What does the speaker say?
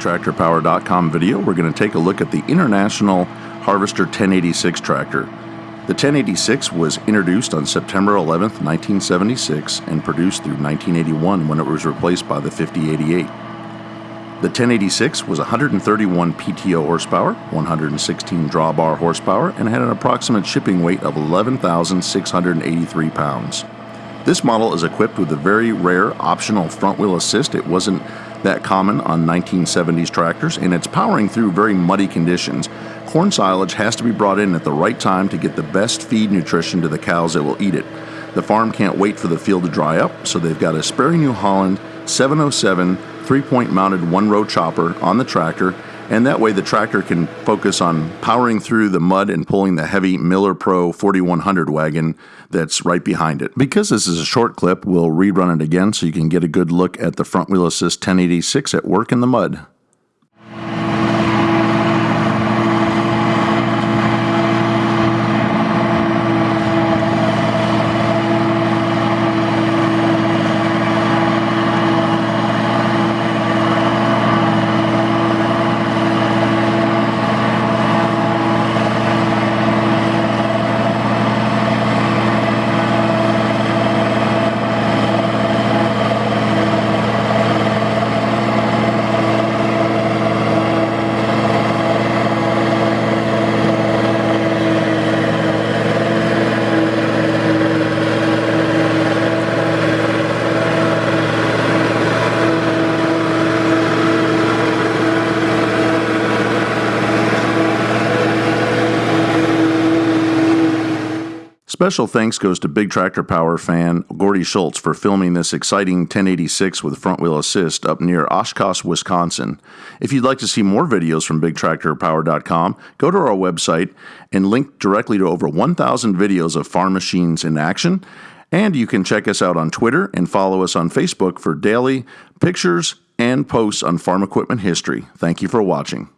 BigTractorPower.com video, we're going to take a look at the International Harvester 1086 tractor. The 1086 was introduced on September 11, 1976, and produced through 1981 when it was replaced by the 5088. The 1086 was 131 PTO horsepower, 116 drawbar horsepower, and had an approximate shipping weight of 11,683 pounds. This model is equipped with a very rare optional front wheel assist. It wasn't that common on 1970s tractors, and it's powering through very muddy conditions. Corn silage has to be brought in at the right time to get the best feed nutrition to the cows that will eat it. The farm can't wait for the field to dry up, so they've got a Sperry New Holland 707 three point mounted one row chopper on the tractor and that way the tractor can focus on powering through the mud and pulling the heavy Miller Pro 4100 wagon that's right behind it. Because this is a short clip, we'll rerun it again so you can get a good look at the front wheel assist 1086 at work in the mud. Special thanks goes to Big Tractor Power fan Gordy Schultz for filming this exciting 1086 with front wheel assist up near Oshkosh, Wisconsin. If you'd like to see more videos from BigTractorPower.com, go to our website and link directly to over 1,000 videos of farm machines in action. And you can check us out on Twitter and follow us on Facebook for daily pictures and posts on farm equipment history. Thank you for watching.